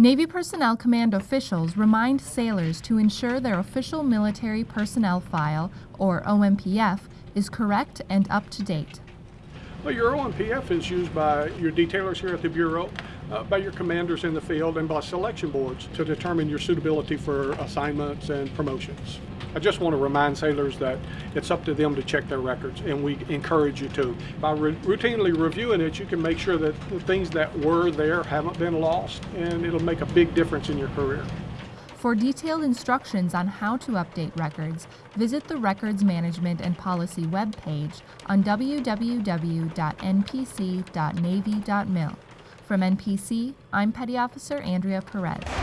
Navy Personnel Command officials remind sailors to ensure their official military personnel file, or OMPF, is correct and up to date. Well, your OMPF is used by your detailers here at the Bureau, uh, by your commanders in the field, and by selection boards to determine your suitability for assignments and promotions. I just want to remind sailors that it's up to them to check their records, and we encourage you to. By re- routinely reviewing it, you can make sure that the things that were there haven't been lost, and it'll make a big difference in your career. For detailed instructions on how to update records, visit the Records Management and Policy webpage on www.npc.navy.mil. From NPC, I'm Petty Officer Andrea Perez.